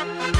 Bye.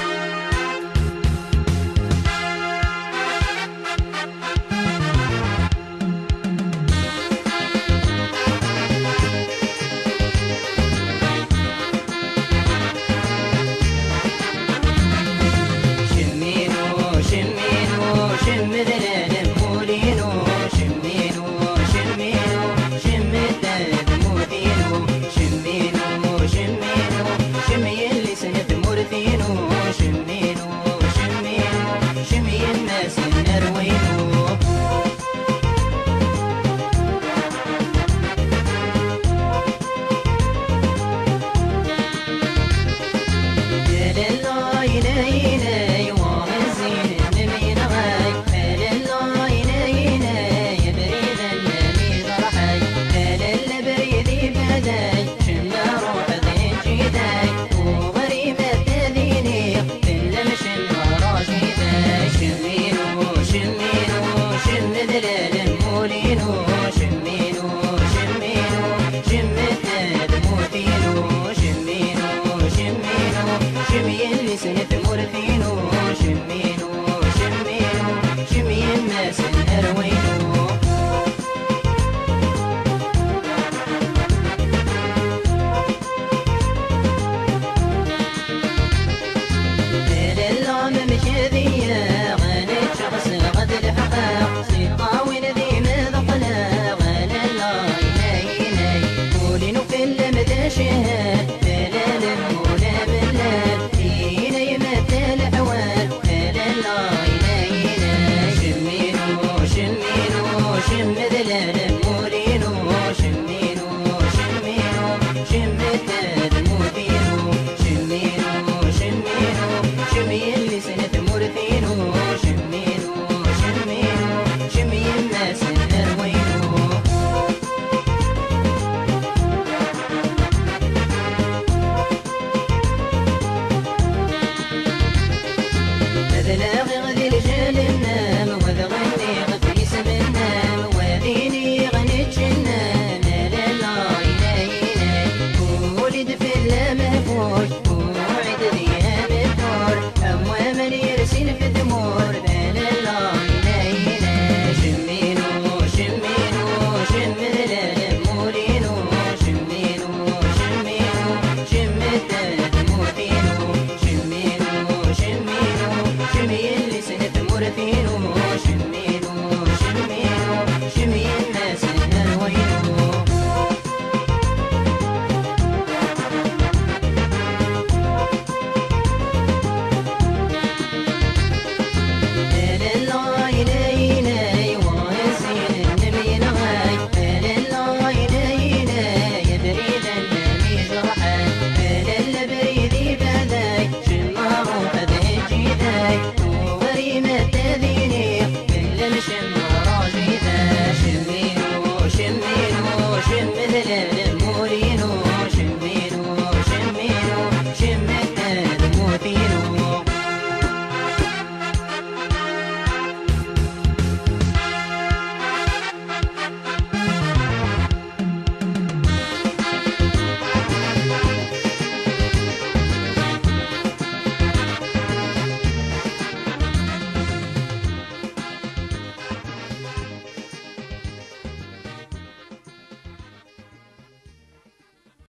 دلال مولين وش